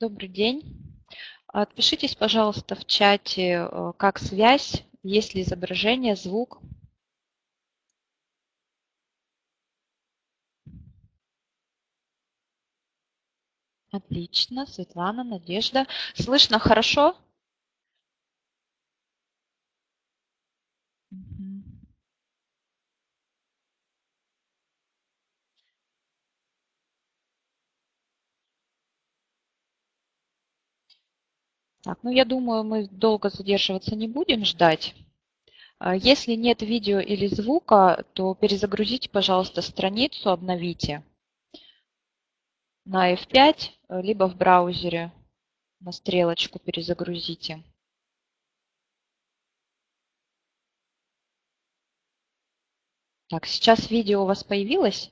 Добрый день. Отпишитесь, пожалуйста, в чате, э, как связь, есть ли изображение, звук. Отлично, Светлана, Надежда. Слышно хорошо? Так, ну я думаю, мы долго задерживаться не будем ждать. А если нет видео или звука, то перезагрузите, пожалуйста, страницу, обновите на F5, либо в браузере на стрелочку перезагрузите. Так, сейчас видео у вас появилось?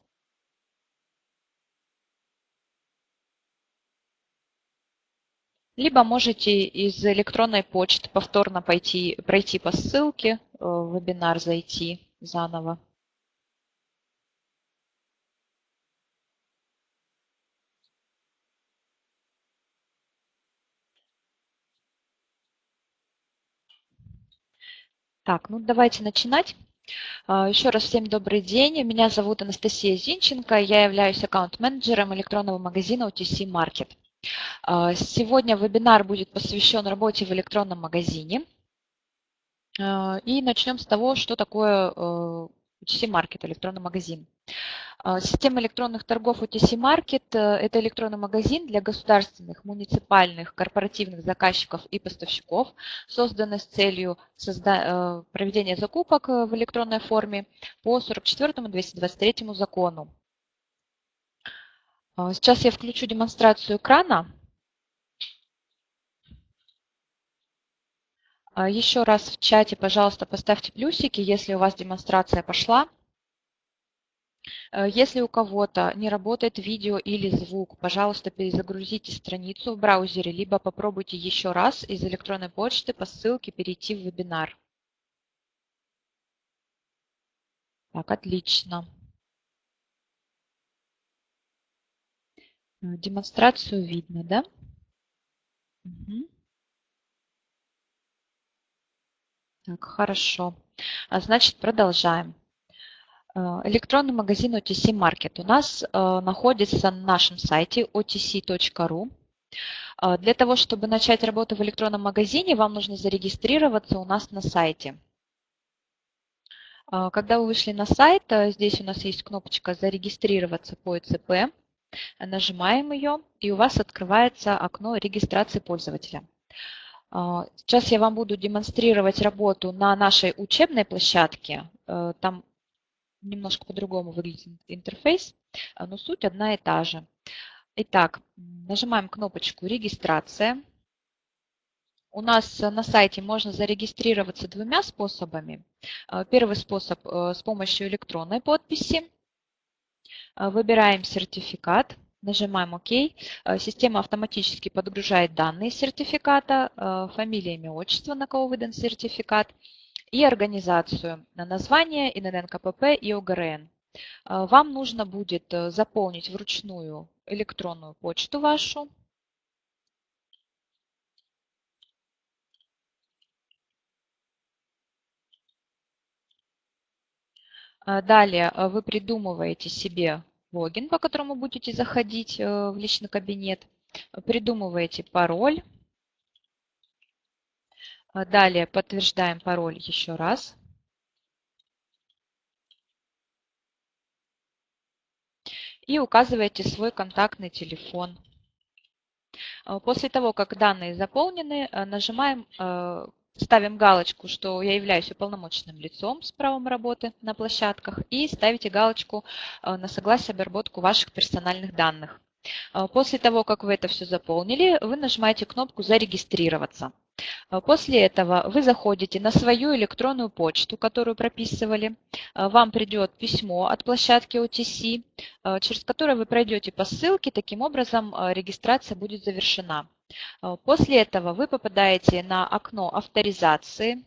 Либо можете из электронной почты повторно пойти, пройти по ссылке э, в вебинар, зайти заново. Так, ну давайте начинать. А, Еще раз всем добрый день. Меня зовут Анастасия Зинченко. Я являюсь аккаунт-менеджером электронного магазина OTC Market. А, сегодня вебинар будет посвящен работе в электронном магазине. А, и начнем с того, что такое OTC э, электронный магазин. А, система электронных торгов OTC Market – это электронный магазин для государственных, муниципальных, корпоративных заказчиков и поставщиков, созданный с целью э, проведения закупок э, в электронной форме по 44 и 223 закону. Сейчас я включу демонстрацию экрана. А, еще раз в чате, пожалуйста, поставьте плюсики, если у вас демонстрация пошла. А, если у кого-то не работает видео или звук, пожалуйста, перезагрузите страницу в браузере, либо попробуйте еще раз из электронной почты по ссылке перейти в вебинар. Так, отлично. Э, демонстрацию видно, да? Угу. Так, хорошо. А, значит, продолжаем. Э, электронный магазин OTC Market у нас э, находится на нашем сайте otc.ru. Для того, чтобы начать работу в электронном магазине, вам нужно зарегистрироваться у нас на сайте. Когда вы вышли на сайт, здесь у нас есть кнопочка «Зарегистрироваться по ЭЦП». Нажимаем ее, и у вас открывается окно регистрации пользователя. А, сейчас я вам буду демонстрировать работу на нашей учебной площадке. Э, там немножко по-другому выглядит интерфейс, а, но суть одна и та же. Итак, нажимаем кнопочку «Регистрация». У нас на сайте можно зарегистрироваться двумя способами. А, первый способ э, с помощью электронной подписи. Выбираем сертификат, нажимаем ОК. А, система автоматически подгружает данные сертификата, а, фамилия, имя, отчество, на кого выдан сертификат, и организацию, на название, ИНН, КПП и ОГРН. Вам нужно будет э, заполнить вручную электронную почту вашу, Далее вы придумываете себе логин, по которому будете заходить э, в личный кабинет. Придумываете пароль. А далее подтверждаем пароль еще раз. И указываете свой контактный телефон. А после того, как данные заполнены, э, нажимаем э, ставим галочку, что я являюсь уполномоченным лицом с правом работы на площадках и ставите галочку э, на согласие обработку ваших персональных данных. Э, после того, как вы это все заполнили, вы нажимаете кнопку «Зарегистрироваться». Э, после этого вы заходите на свою электронную почту, которую прописывали. Вам придет письмо от площадки OTC, через которое вы пройдете по ссылке. Таким образом, регистрация будет завершена. Э, после этого вы попадаете на окно авторизации.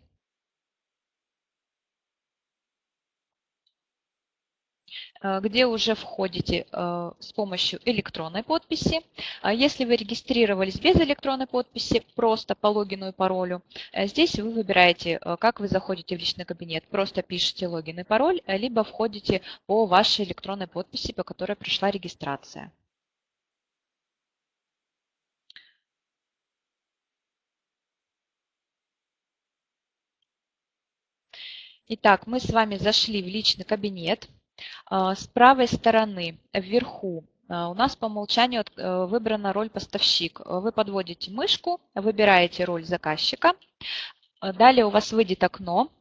Э, где уже входите э, с помощью электронной подписи. А если вы регистрировались без электронной подписи, просто по логину и паролю, здесь вы выбираете, как вы заходите в личный кабинет. Просто пишите логин и пароль, либо входите по вашей электронной подписи, по которой пришла регистрация. Итак, мы с вами зашли в личный кабинет. А, с правой стороны вверху а, у нас по умолчанию э, выбрана роль поставщик. Вы подводите мышку, выбираете роль заказчика. Далее у вас выйдет окно,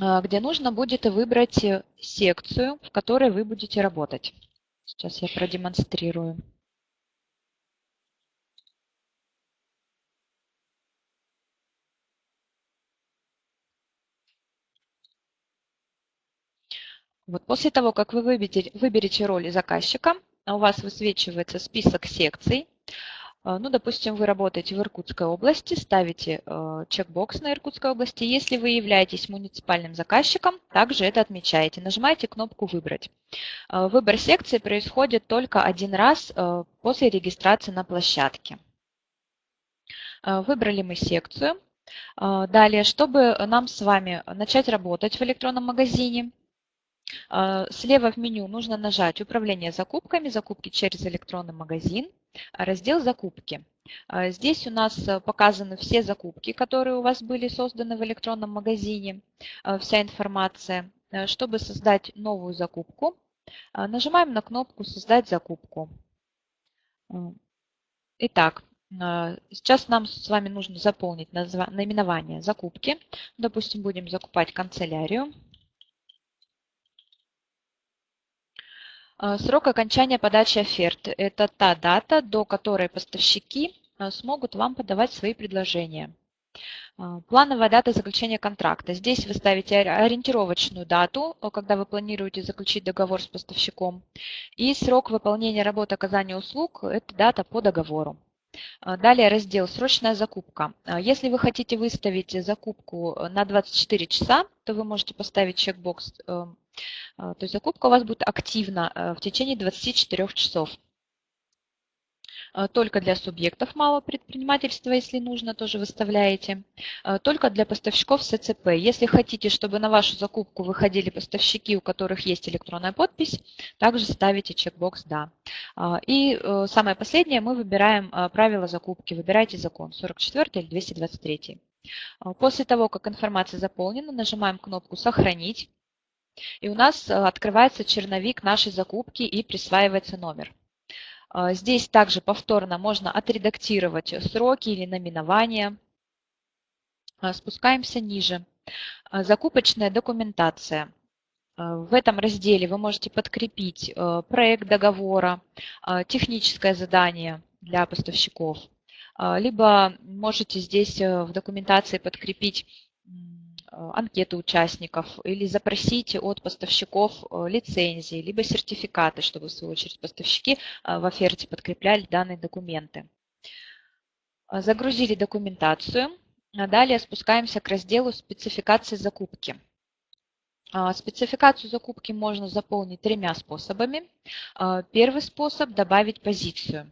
а, где нужно будет выбрать секцию, в которой вы будете работать. Сейчас я продемонстрирую. Вот после того, как вы выберете, выберете роли заказчика, у вас высвечивается список секций. А, ну, допустим, вы работаете в Иркутской области, ставите э, чекбокс на Иркутской области. Если вы являетесь муниципальным заказчиком, также это отмечаете. Нажимаете кнопку «Выбрать». Э, выбор секции происходит только один раз э, после регистрации на площадке. Выбрали мы секцию. Далее, чтобы нам с вами начать работать в электронном магазине, а, слева в меню нужно нажать «Управление закупками», «Закупки через электронный магазин», раздел «Закупки». А, здесь у нас показаны все закупки, которые у вас были созданы в электронном магазине, а, вся информация. Чтобы создать новую закупку, нажимаем на кнопку «Создать закупку». Итак, сейчас нам с вами нужно заполнить наименование закупки. Допустим, будем закупать канцелярию. Срок окончания подачи оферты – это та дата, до которой поставщики а, смогут вам подавать свои предложения. А, плановая дата заключения контракта. Здесь вы ставите ориентировочную дату, когда вы планируете заключить договор с поставщиком. И срок выполнения работы оказания услуг – это дата по договору. Далее раздел «Срочная закупка». Если вы хотите выставить закупку на 24 часа, то вы можете поставить чекбокс а, то есть закупка у вас будет активна э, в течение 24 часов. А, только для субъектов малого предпринимательства, если нужно, тоже выставляете. А, только для поставщиков СЦП. Если хотите, чтобы на вашу закупку выходили поставщики, у которых есть электронная подпись, также ставите чекбокс «Да». И э, самое последнее, мы выбираем правила закупки. Выбирайте закон 44 или 223. После того, как информация заполнена, нажимаем кнопку «Сохранить». И у нас э, открывается черновик нашей закупки и присваивается номер. А, здесь также повторно можно отредактировать сроки или наименования. А, спускаемся ниже. Закупочная документация. В этом разделе вы можете подкрепить э, проект договора, техническое задание для поставщиков, либо можете здесь э, в документации подкрепить Э, анкеты участников или запросите от поставщиков э, лицензии, либо сертификаты, чтобы в свою очередь поставщики э, в оферте подкрепляли данные документы. Загрузили документацию. Далее спускаемся к разделу спецификации закупки. Спецификацию закупки можно заполнить тремя способами. Первый способ – добавить позицию.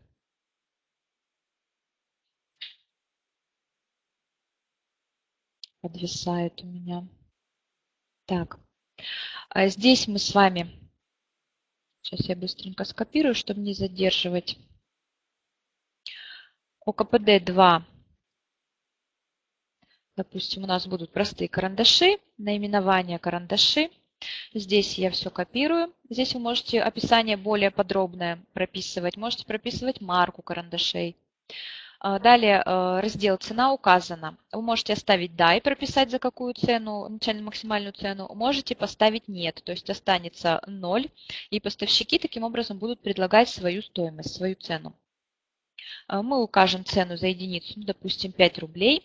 Подвисает у меня. Так, а здесь мы с вами, сейчас я быстренько скопирую, чтобы не задерживать. ОКПД 2, допустим, у нас будут простые карандаши, наименование карандаши. Здесь я все копирую. Здесь вы можете описание более подробное прописывать. Можете прописывать марку карандашей. А, далее э, раздел «Цена указана». Вы можете оставить «Да» и прописать за какую цену, начальную максимальную цену. Можете поставить «Нет», то есть останется 0, и поставщики таким образом будут предлагать свою стоимость, свою цену. А, мы укажем цену за единицу, ну, допустим, 5 рублей.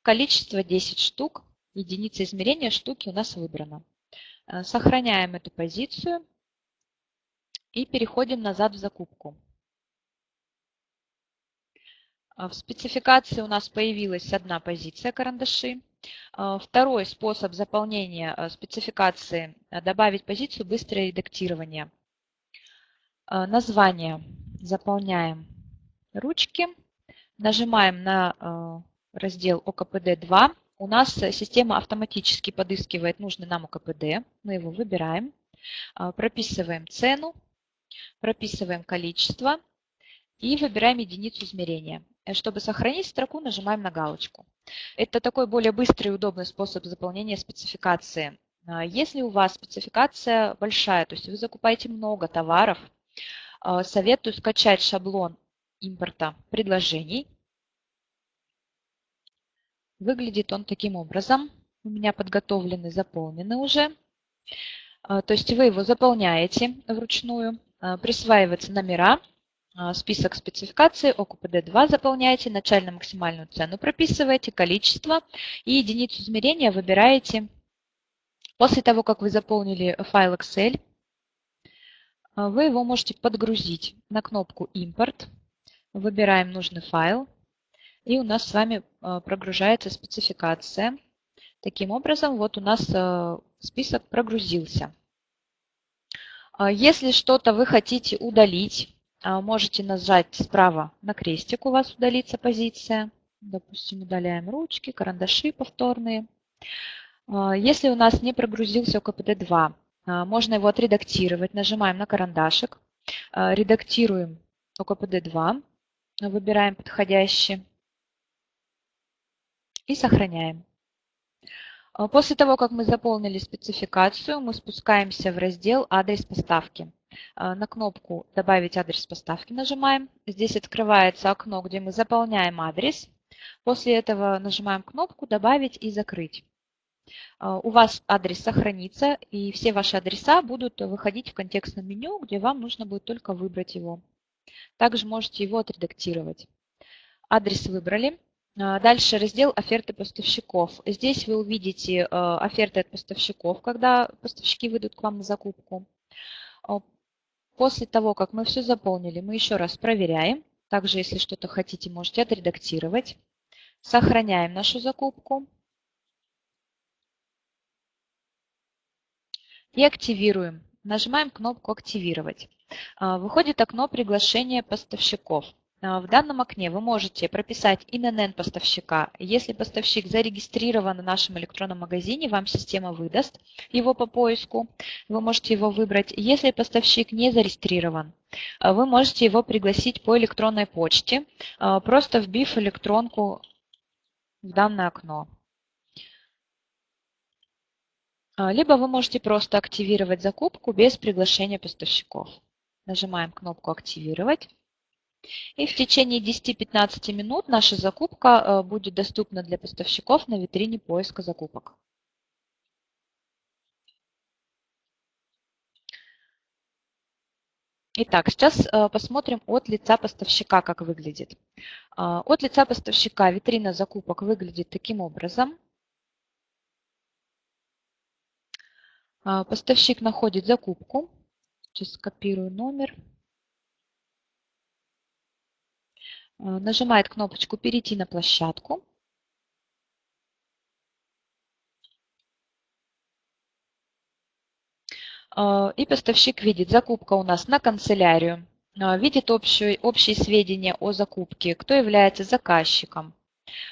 Количество 10 штук, единица измерения штуки у нас выбрана. Сохраняем эту позицию и переходим назад в закупку. А в спецификации у нас появилась одна позиция карандаши. Второй способ заполнения спецификации – добавить позицию «Быстрое редактирование». Название заполняем ручки, нажимаем на раздел ОКПД-2. У нас система автоматически подыскивает нужный нам ОКПД. Мы его выбираем, прописываем цену, прописываем количество и выбираем единицу измерения. Э, чтобы сохранить строку, нажимаем на галочку. Это такой более быстрый и удобный способ заполнения спецификации. А, если у вас спецификация большая, то есть вы закупаете много товаров, а, советую скачать шаблон импорта предложений. Выглядит он таким образом. У меня подготовлены, заполнены уже. А, то есть вы его заполняете вручную, присваиваются номера, список спецификаций, ОКПД-2 заполняете, начально-максимальную цену прописываете, количество и единицу измерения выбираете. После того, как вы заполнили файл Excel, а, вы его можете подгрузить на кнопку «Импорт». Выбираем нужный файл, и у нас с вами а, прогружается спецификация. Таким образом, вот у нас список прогрузился. Если что-то вы хотите удалить, а, можете нажать справа на крестик, у вас удалится позиция. Допустим, удаляем ручки, карандаши повторные. А, если у нас не прогрузился ОКПД-2, а, можно его отредактировать. Нажимаем на карандашик, редактируем ОКПД-2, выбираем подходящий и сохраняем. После того, как мы заполнили спецификацию, мы спускаемся в раздел «Адрес поставки». А, на кнопку «Добавить адрес поставки» нажимаем. Здесь открывается окно, где мы заполняем адрес. После этого нажимаем кнопку «Добавить и закрыть». А, у вас адрес сохранится, и все ваши адреса будут выходить в контекстном меню, где вам нужно будет только выбрать его. Также можете его отредактировать. Адрес выбрали. А, дальше раздел «Оферты поставщиков». Здесь вы увидите оферты от поставщиков, когда поставщики выйдут к вам на закупку. После того, как мы все заполнили, мы еще раз проверяем. Также, если что-то хотите, можете отредактировать. Сохраняем нашу закупку. И активируем. Нажимаем кнопку «Активировать». А, выходит окно приглашения поставщиков. А, в данном окне вы можете прописать ИНН поставщика. Если поставщик зарегистрирован в нашем электронном магазине, вам система выдаст его по поиску. Вы можете его выбрать. Если поставщик не зарегистрирован, а, вы можете его пригласить по электронной почте, а, просто вбив электронку в данное окно. Либо вы можете просто активировать закупку без приглашения поставщиков. Нажимаем кнопку «Активировать». И в течение 10-15 минут наша закупка э, будет доступна для поставщиков на витрине поиска закупок. Итак, сейчас э, посмотрим от лица поставщика, как выглядит. Э, от лица поставщика витрина закупок выглядит таким образом. Поставщик находит закупку. Сейчас скопирую номер. Э, нажимает кнопочку «Перейти на площадку». Э, и поставщик видит, закупка у нас на канцелярию, э, видит общие, общие сведения о закупке, кто является заказчиком,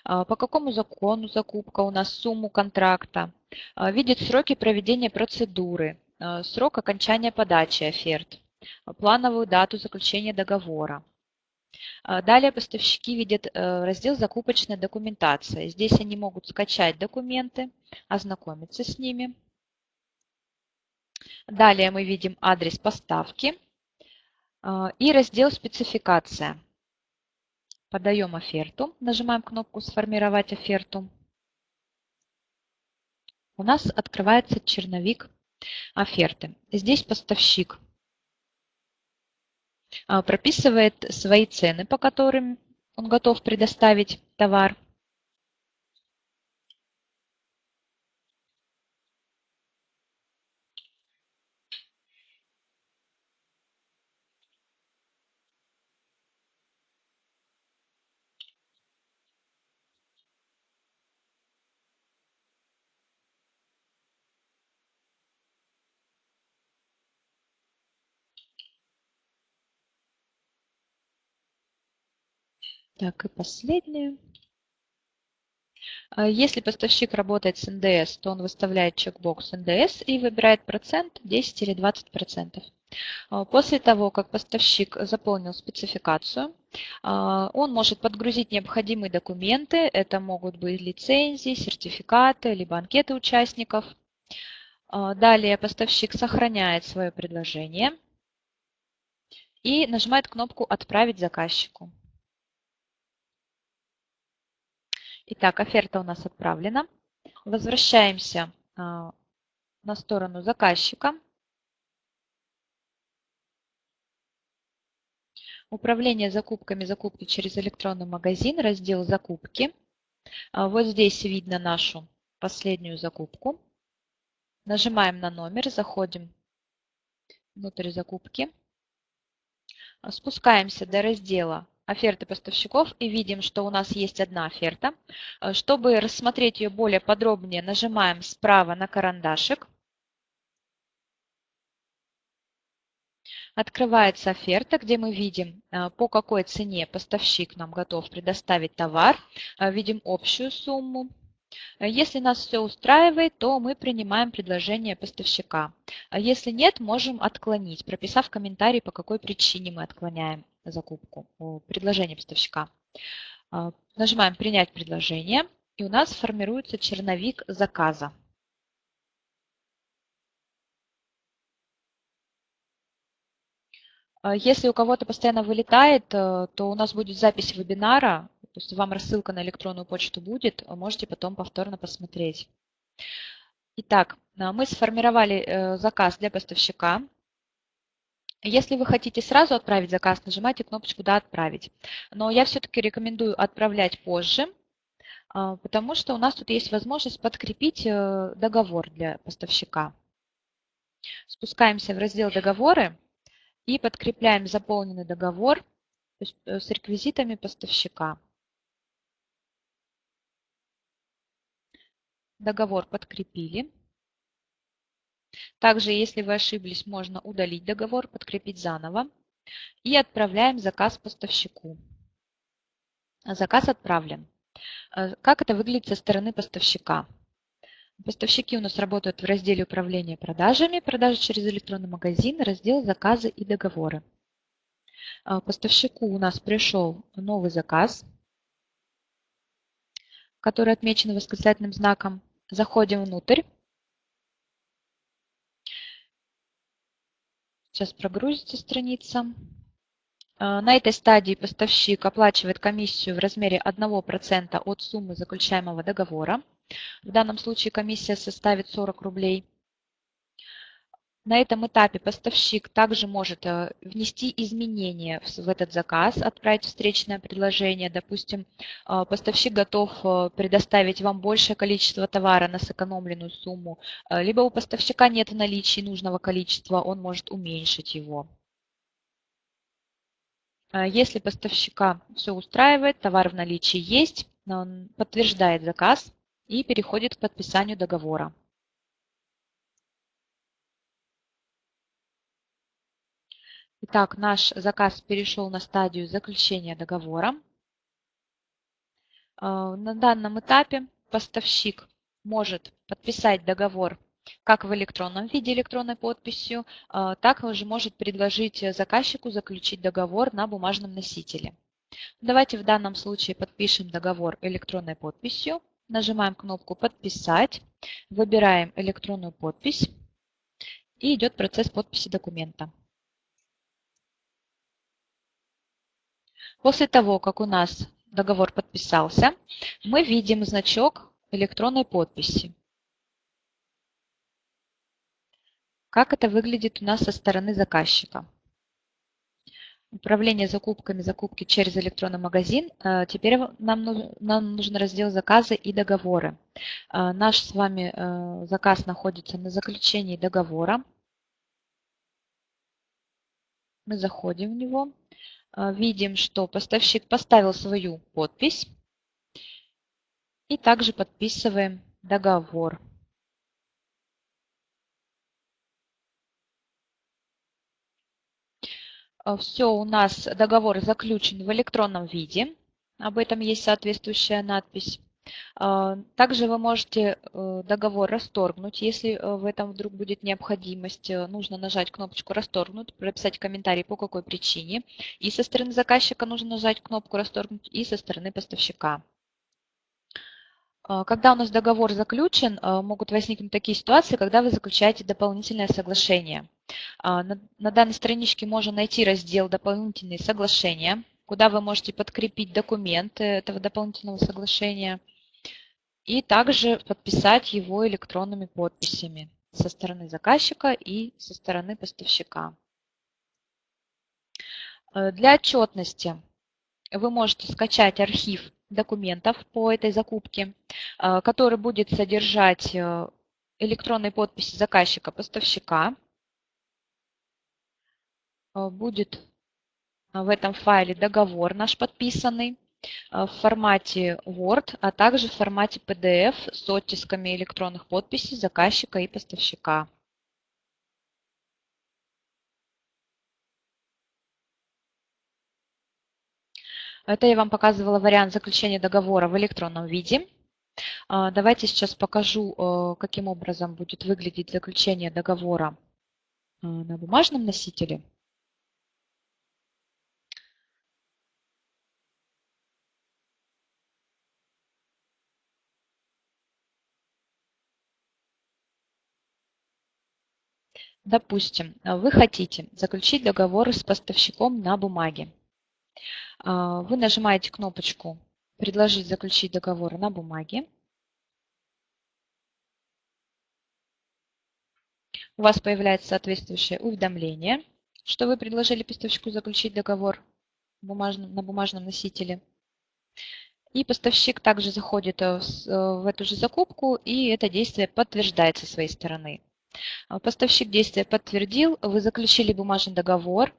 по какому закону закупка у нас, сумму контракта, видит сроки проведения процедуры, срок окончания подачи оферт, плановую дату заключения договора. А, далее поставщики видят э, раздел «Закупочная документация». Здесь они могут скачать документы, ознакомиться с ними. Далее мы видим адрес поставки а, и раздел «Спецификация». Подаем оферту, нажимаем кнопку «Сформировать оферту». У нас открывается черновик оферты. Здесь поставщик прописывает свои цены, по которым он готов предоставить товар. Так, и последнее. А если поставщик работает с НДС, то он выставляет чекбокс НДС и выбирает процент 10 или 20 процентов. А, после того, как поставщик заполнил спецификацию, а, он может подгрузить необходимые документы. Это могут быть лицензии, сертификаты, либо анкеты участников. Далее поставщик сохраняет свое предложение и нажимает кнопку «Отправить заказчику». Итак, оферта у нас отправлена. Возвращаемся а, на сторону заказчика. Управление закупками, закупки через электронный магазин, раздел «Закупки». А, вот здесь видно нашу последнюю закупку. Нажимаем на номер, заходим внутрь закупки. Спускаемся до раздела оферты поставщиков и видим, что у нас есть одна оферта. Э, чтобы рассмотреть ее более подробнее, нажимаем справа на карандашик. Открывается оферта, где мы видим, э, по какой цене поставщик нам готов предоставить товар. Э, видим общую сумму, если нас все устраивает, то мы принимаем предложение поставщика. Если нет, можем отклонить, прописав комментарий, по какой причине мы отклоняем закупку, предложение поставщика. А, нажимаем «Принять предложение», и у нас формируется черновик заказа. А, если у кого-то постоянно вылетает, э, то у нас будет запись вебинара, то есть вам рассылка на электронную почту будет, можете потом повторно посмотреть. Итак, мы сформировали э, заказ для поставщика. Если вы хотите сразу отправить заказ, нажимайте кнопочку «Да, отправить». Но я все-таки рекомендую отправлять позже, а, потому что у нас тут есть возможность подкрепить э, договор для поставщика. Спускаемся в раздел «Договоры» и подкрепляем заполненный договор э, с реквизитами поставщика. Договор подкрепили. Также, если вы ошиблись, можно удалить договор, подкрепить заново. И отправляем заказ поставщику. Заказ отправлен. Э, как это выглядит со стороны поставщика? Поставщики у нас работают в разделе управления продажами, продажи через электронный магазин, раздел заказы и договоры. Э, поставщику у нас пришел новый заказ, который отмечен восклицательным знаком. Заходим внутрь. Сейчас прогрузится страница. Э, на этой стадии поставщик оплачивает комиссию в размере 1% от суммы заключаемого договора. В данном случае комиссия составит 40 рублей. На этом этапе поставщик также может э, внести изменения в этот заказ, отправить встречное предложение. Допустим, э, поставщик готов э, предоставить вам большее количество товара на сэкономленную сумму, либо у поставщика нет в наличии нужного количества, он может уменьшить его. Если поставщика все устраивает, товар в наличии есть, он подтверждает заказ и переходит к подписанию договора. Итак, наш заказ перешел на стадию заключения договора. А, на данном этапе поставщик может подписать договор как в электронном виде электронной подписью, а, так же может предложить заказчику заключить договор на бумажном носителе. Давайте в данном случае подпишем договор электронной подписью. Нажимаем кнопку «Подписать», выбираем электронную подпись и идет процесс подписи документа. После того, как у нас договор подписался, мы видим значок электронной подписи. Как это выглядит у нас со стороны заказчика? Управление закупками, закупки через электронный магазин. Э, теперь нам нужен, раздел заказы и договоры. Э, наш с вами э, заказ находится на заключении договора. Мы заходим в него. А, видим, что поставщик поставил свою подпись. И также подписываем договор. А, Все, у нас договор заключен в электронном виде. об этом есть соответствующая надпись. А, также вы можете э, договор расторгнуть, если э, в этом вдруг будет необходимость. Э, нужно нажать кнопочку «Расторгнуть», прописать комментарий, по какой причине. И со стороны заказчика нужно нажать кнопку «Расторгнуть», и со стороны поставщика. А, когда у нас договор заключен, могут возникнуть такие ситуации, когда вы заключаете дополнительное соглашение. А, на данной страничке можно найти раздел «Дополнительные соглашения», куда вы можете подкрепить документы этого дополнительного соглашения – и также подписать его электронными подписями со стороны заказчика и со стороны поставщика. Э, для отчетности вы можете скачать архив документов по этой закупке, э, который будет содержать э, электронные подписи заказчика-поставщика. Будет в этом файле договор наш подписанный. Э, в формате Word, а также в формате PDF с оттисками электронных подписей заказчика и поставщика. Это я вам показывала вариант заключения договора в электронном виде. А, давайте сейчас покажу, э, каким образом будет выглядеть заключение договора э, на бумажном носителе. Допустим, вы хотите заключить договор с поставщиком на бумаге. А, вы нажимаете кнопочку «Предложить заключить договор на бумаге». У вас появляется соответствующее уведомление, что вы предложили поставщику заключить договор на бумажном носителе. И поставщик также заходит э, в эту же закупку, и это действие подтверждается со своей стороны. А, поставщик действия подтвердил, вы заключили бумажный договор,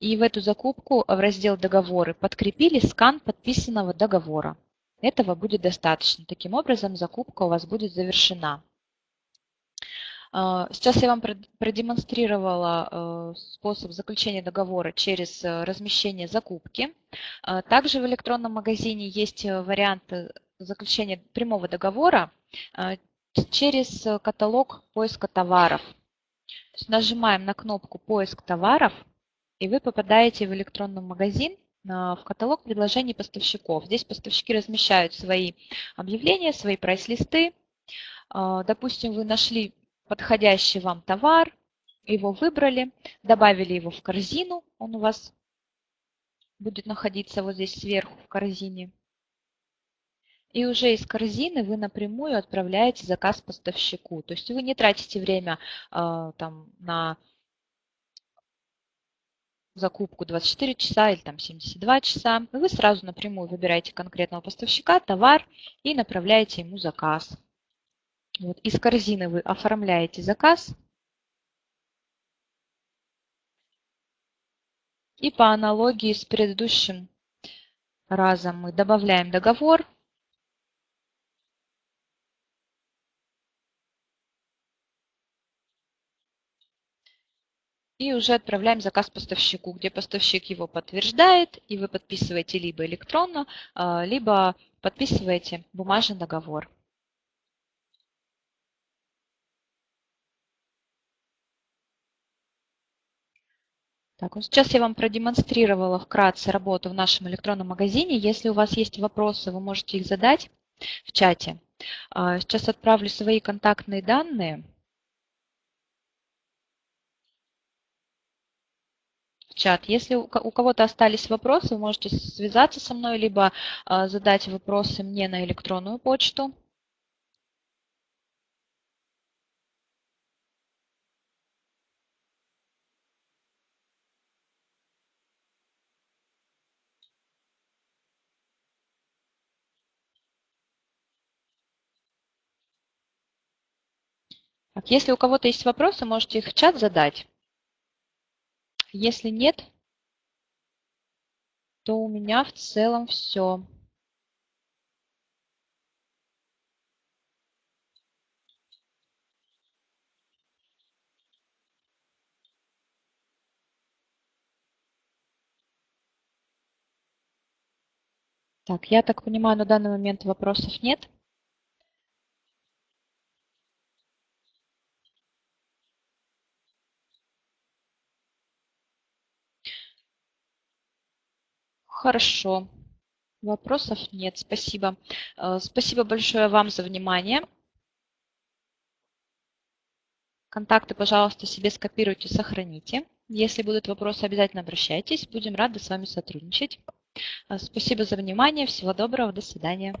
и в эту закупку в раздел «Договоры» подкрепили скан подписанного договора. Этого будет достаточно. Таким образом, закупка у вас будет завершена. А, сейчас я вам продемонстрировала способ заключения договора через размещение закупки. А, также в электронном магазине есть вариант заключения прямого договора через э, каталог поиска товаров. нажимаем на кнопку «Поиск товаров», и вы попадаете в электронный магазин, в каталог предложений поставщиков. Здесь поставщики размещают свои объявления, свои прайс-листы. А, допустим, вы нашли подходящий вам товар, его выбрали, добавили его в корзину, он у вас будет находиться вот здесь сверху в корзине. И уже из корзины вы напрямую отправляете заказ поставщику. То есть вы не тратите время э, там, на закупку 24 часа или там 72 часа. Вы сразу напрямую выбираете конкретного поставщика, товар и направляете ему заказ. Вот. Из корзины вы оформляете заказ. И по аналогии с предыдущим разом мы добавляем договор, и уже отправляем заказ поставщику, где поставщик его подтверждает, и вы подписываете либо электронно, а, либо подписываете бумажный договор. Так, вот сейчас я вам продемонстрировала вкратце работу в нашем электронном магазине. Если у вас есть вопросы, вы можете их задать в чате. А, сейчас отправлю свои контактные данные. Чат. Если у кого-то остались вопросы, вы можете связаться со мной, либо а, задать вопросы мне на электронную почту. Так, если у кого-то есть вопросы, можете их в чат задать. Если нет, то у меня в целом все. Так, я так понимаю, на данный момент вопросов нет. Хорошо. Вопросов нет. Спасибо. Э, спасибо большое вам за внимание. Контакты, пожалуйста, себе скопируйте, сохраните. Если будут вопросы, обязательно обращайтесь. Будем рады с вами сотрудничать. Э, спасибо за внимание. Всего доброго. До свидания.